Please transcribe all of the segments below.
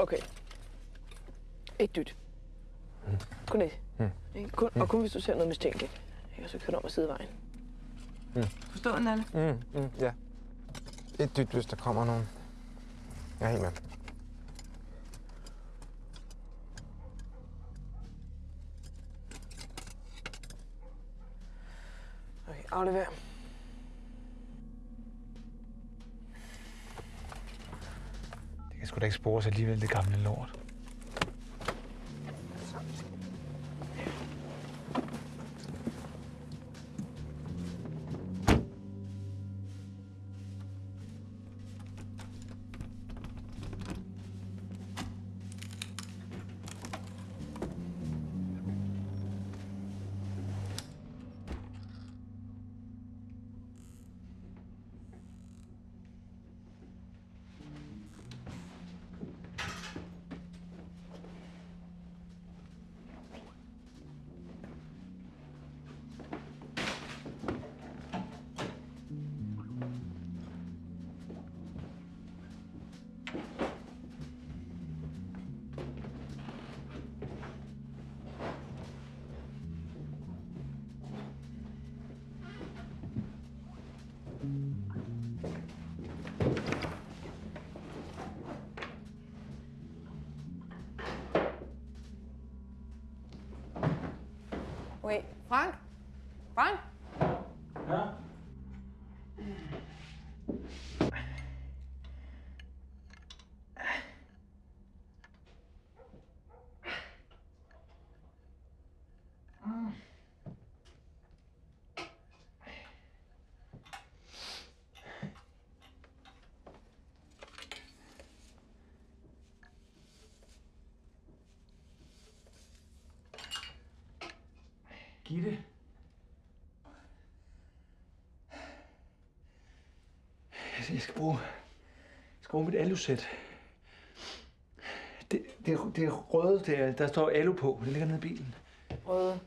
Okay. Ikke dyt. Kun et. Ikke? Kun, og kun hvis du ser noget mistænkeligt. Ikke? Og så kører du om ad sidevejen. Forstået, Nalle? Mm, mm, ja. Et dyt, hvis der kommer nogen. Jeg er helt med. Okay, aflever. Det sgu da ikke spores alligevel, det gamle lort. Gitte. Altså, Jeg skal bruge, jeg skal bruge mit alusæt. Det, det, det er røde, det er, der står alu på. Det ligger nede i bilen. Røde.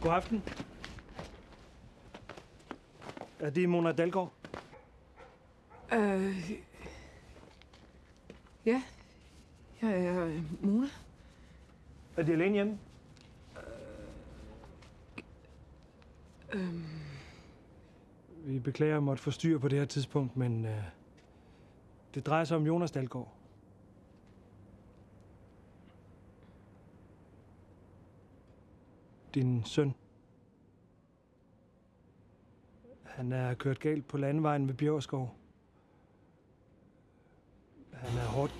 God aften. Er det Mona Dalgaard? Øh... Ja. Jeg er øh, Mona. Er de alene hjemme? Øhm... Vi beklager at måtte forstyrre på det her tidspunkt, men øh, det drejer sig om Jonas Dalgaard. Din søn. Han er kørt galt på landevejen ved Bjørskov. Han er hårdt...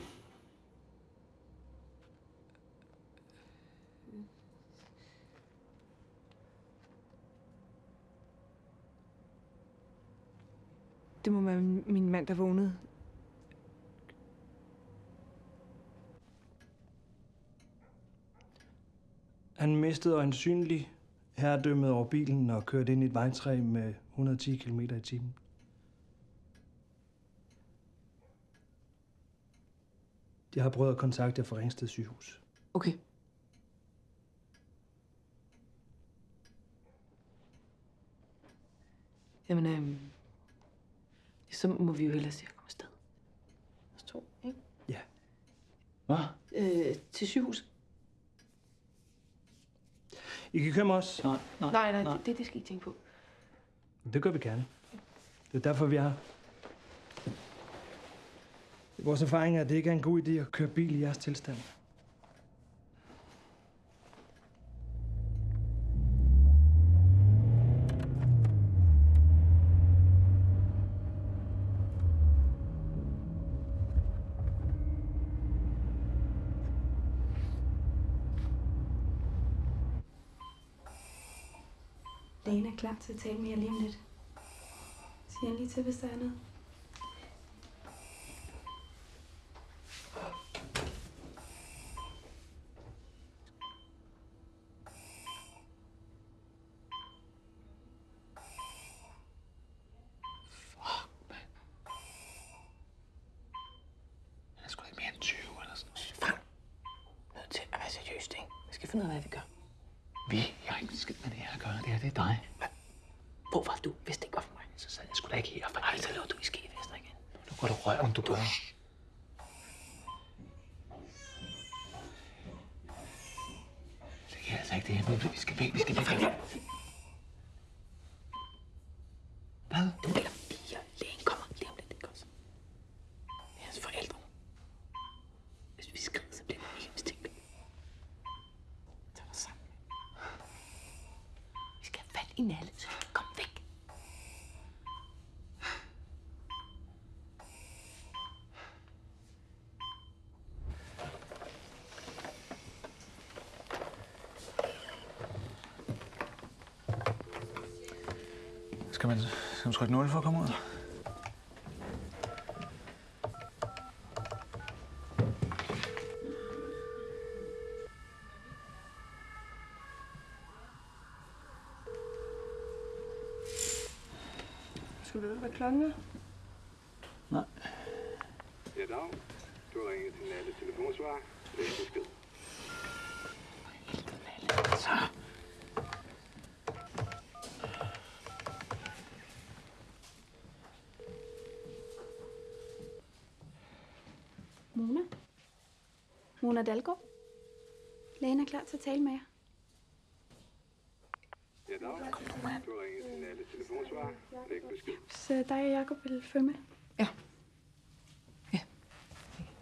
Det må være min mand, der vågnede. Han mistede øjensynligt herredømmet over bilen og kørte ind i et vejtræ med 110 km i timen. Jeg har prøvet at kontakte jer fra Ringsted sygehus. Okay. Jamen, øhm, så må vi jo hellere se at komme afsted. Os to, ikke? Ja. Hvad? Øh, til sygehus. I kan køre med os. Nej, nej, Nej, nej, det, det skal I tænke på. Det gør vi gerne. Det er derfor, vi er her. Vores erfaring er, at det ikke er en god idé at køre bil i jeres tilstand. Lene er klar til at tale med jer lige om lidt. Sig endelig lige til, hvis der er noget. Han er sgu da ikke mere end 20 eller sådan noget. finde ud af, hvad vi gør. Vi, jeg har ikke en skid med det her at gøre. Det her, det er dig. Hvor var du, hvis det ikke var for mig? Så sad jeg sgu da ikke her. For Ej, så lå du i skefester igen. Nu går du røven, du gør. Det kan jeg altså ikke det her. Vi skal væk, vi skal væk. Hvad? Du eller piger. Lægen kommer lige om lidt, ikke også? Det er hans forældre. Hvis vi skrider, så bliver det ikke mistænkeligt. Tag dig sammen. Vi skal have fat i Nalle, så vi kan komme væk. Skal man, skal man trykke 0 for at komme ud? Skal du vide, hvad klokken er? Nej. Ja, dag. Du har ringet til Nalle telefonsvar. Læg besked. Så. Mona? Mona Dalgaard? Lægen er klar til at tale med jer. Ja, dag. Du har ringet til Nalle telefonsvar. Læg besked. Så dig og Jacob vil følge med.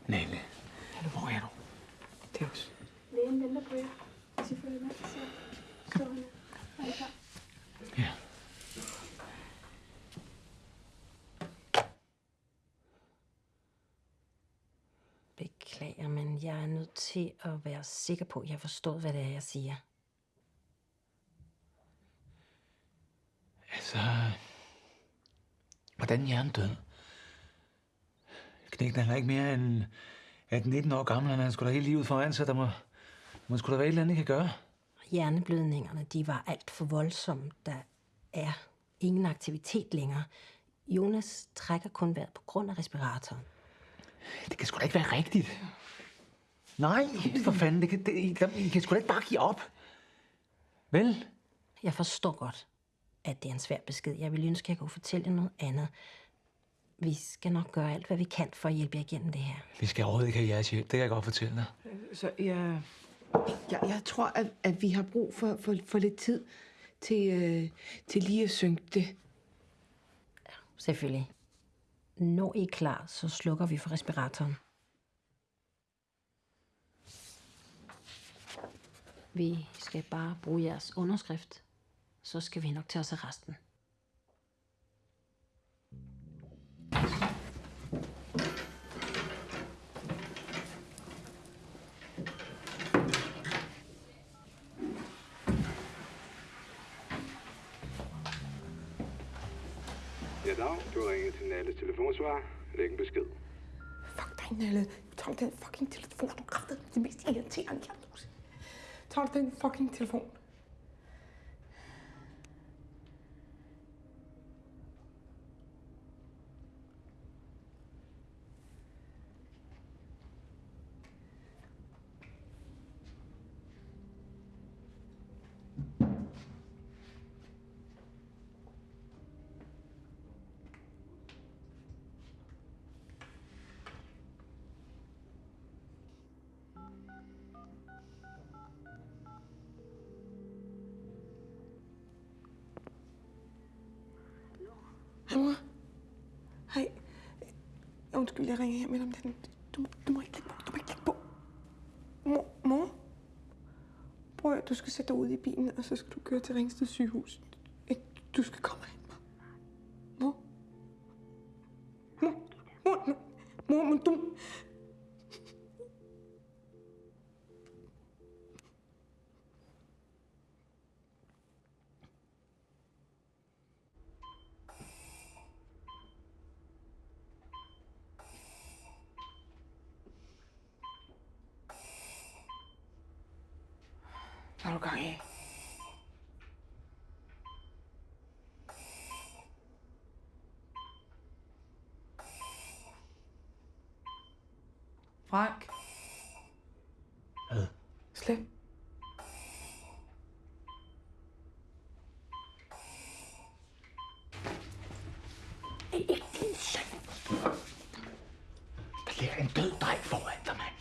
Nelle. Nelle, hvor er du? Det er også. Lægen venter på jer. Hvis I følger med, så står han. Er I klar? Ja. Beklager, men jeg er nødt til at være sikker på, at jeg har forstået, hvad det er, jeg siger. Altså... Hvordan er hjernen død? Knægten han er ikke mere end 18-19 år gammel. Han har sgu da hele livet foran sig. Der må, må sgu da være et eller andet, kan gøre. Hjerneblødningerne, de var alt for voldsomme. Der er ingen aktivitet længere. Jonas trækker kun vejret på grund af respiratoren. Det kan sgu da ikke være rigtigt. Nej, for fanden. Det kan, det, I, I kan sgu da ikke bare give op. Vel? Jeg forstår godt, at det er en svær besked. Jeg ville ønske, at jeg kunne fortælle jer noget andet. Vi skal nok gøre alt, hvad vi kan for at hjælpe jer igennem det her. Vi skal overhovedet ikke have jeres hjælp. Det kan jeg godt fortælle dig. Så jeg, jeg, jeg tror, at, at vi har brug for, for, for lidt tid til, øh, til lige at synke det. Selvfølgelig. Når I er klar, så slukker vi for respiratoren. Vi skal bare bruge jeres underskrift. Så skal vi nok tage os af resten. Ja, dag. Du har ringet til Nalle telefonsvar. Læg en besked. Fuck dig, Nalle. Tag den fucking telefon. Du kræfter det mest irriterende, jeg tager Tag den fucking telefon. Mor. Hej. Undskyld, jeg ringer hjem om den. Du, du må ikke lægge på. Du må ikke lægge på. Mor, mor. Prøv at du skal sætte dig ud i bilen, og så skal du køre til Ringsted sygehus. Du skal komme hen, mor. Mor. Mor. Mor, mor, mor, Mor. du... Frank. Hvad? Slip. Ikke din søn. Der ligger en død dreng foran dig, mand.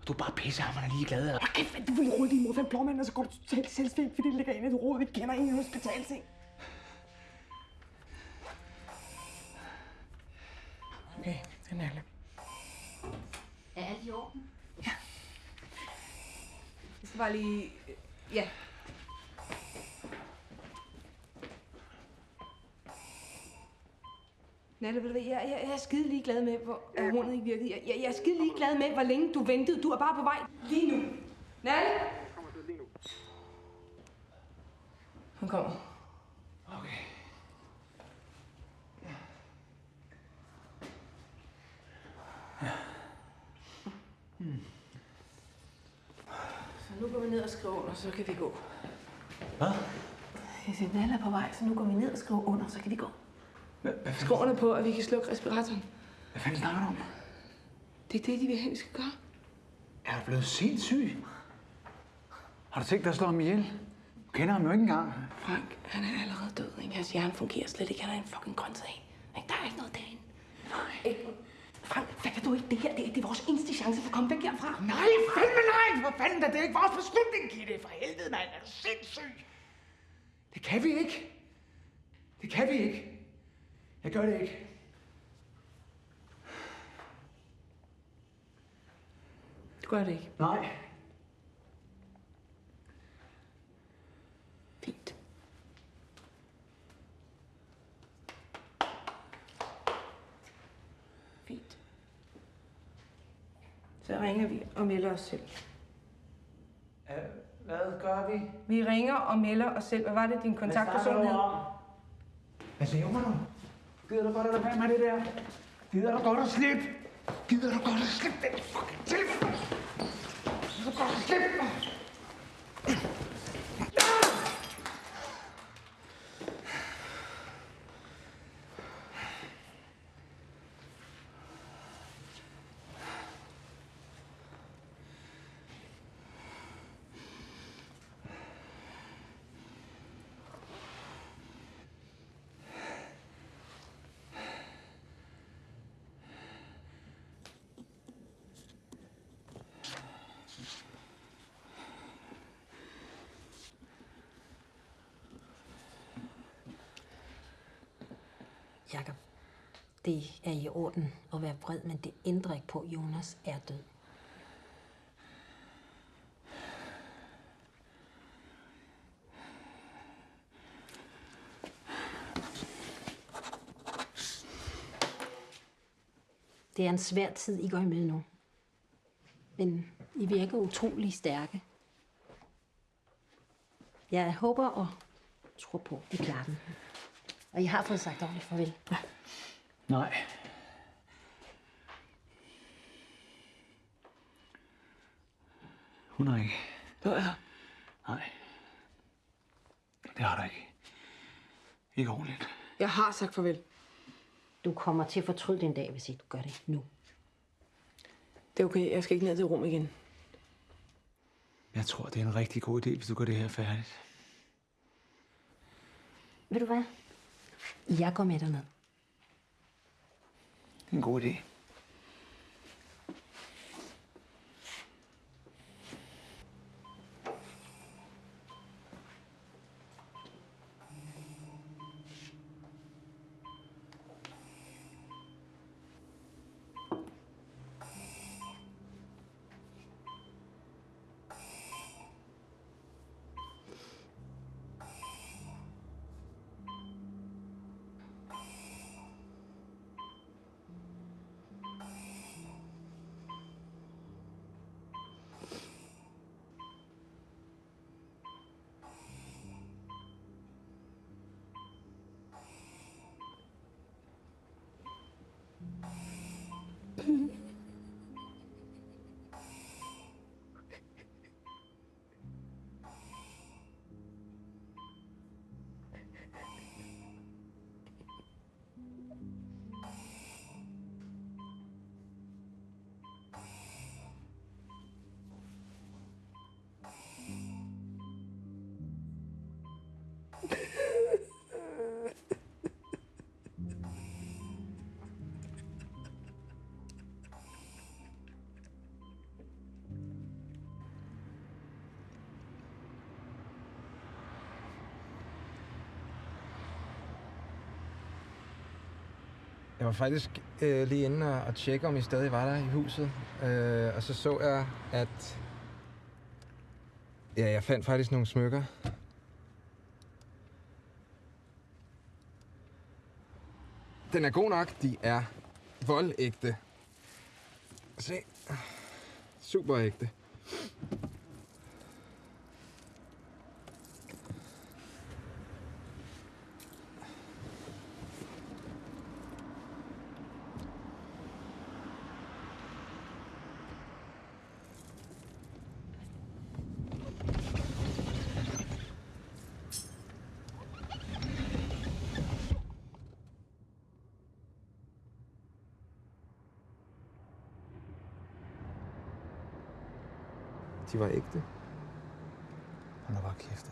Og du er bare pisse ham, han er ligeglad. Hold kæft, du vil rode din mor for en blåmand, og så går du totalt selvstændig, fordi det ligger inde i et råd, vi kender ingen hospitalseng. Bare lige... Ja. Nalle, ved du hvad, jeg, jeg, jeg er skide ligeglad med, hvor øh. hornet ikke virkede. Jeg, jeg, jeg er skide ligeglad med, hvor længe du ventede. Du er bare på vej lige nu. Nalle? Han kommer. Okay. Så nu går vi ned og skriver under, så kan vi gå. Hvad? Jeg siger, Nalle er på vej, så nu går vi ned og skriver under, så kan vi gå. Skriv under på, at vi kan slukke respiratoren. hvad fanden snakker du om? Det er det, de vil have, vi skal gøre. Er du blevet sindssyg? Har du tænkt dig at slå ham ihjel? Du kender ham jo ikke engang. Frank, han er allerede død. Ikke? Hans hjerne fungerer slet ikke. Han er en fucking grøntsag. Ikke? Der er ikke noget derinde. Nej. Ikke? Frank, fatter du ikke det her? Det er, det er vores eneste chance for at komme væk herfra. Nej, fandme nej! For fanden da, det er ikke vores beslutning, Gitte. For helvede, mand. Er du sindssyg? Det kan vi ikke. Det kan vi ikke. Jeg gør det ikke. Du gør det ikke. Nej. Ringer vi og melder os selv. Hvad gør vi? Vi ringer og melder os selv. Hvad var det, din kontaktperson hed? Hvad laver du? Gider du godt at lade være med det der? Gider du godt at slippe? Gider du godt at slippe den fucking telefon? Gider du godt at slippe? Jakob, det er i orden at være vred, men det ændrer ikke på, at Jonas er død. Det er en svær tid, I går i møde nu. Men I virker utrolig stærke. Jeg håber og tror på, at I klarer den. Og I har fået sagt ordentligt farvel. Nej. Hun har ikke. Du er her. Nej. Det har du ikke. Ikke ordentligt. Jeg har sagt farvel. Du kommer til at fortryde den dag, hvis ikke du gør det nu. Det er okay. Jeg skal ikke ned til rum igen. Jeg tror, det er en rigtig god idé, hvis du gør det her færdigt. Ved du hvad? Jeg går med derned. Det er en god idé. Jeg var faktisk øh, lige inde og, og tjekke, om I stadig var der i huset. Øh, og så så jeg, at... Ja, jeg fandt faktisk nogle smykker. Den er god nok. De er voldægte. Se. Super ægte. De var ægte. Hold da bare kæft.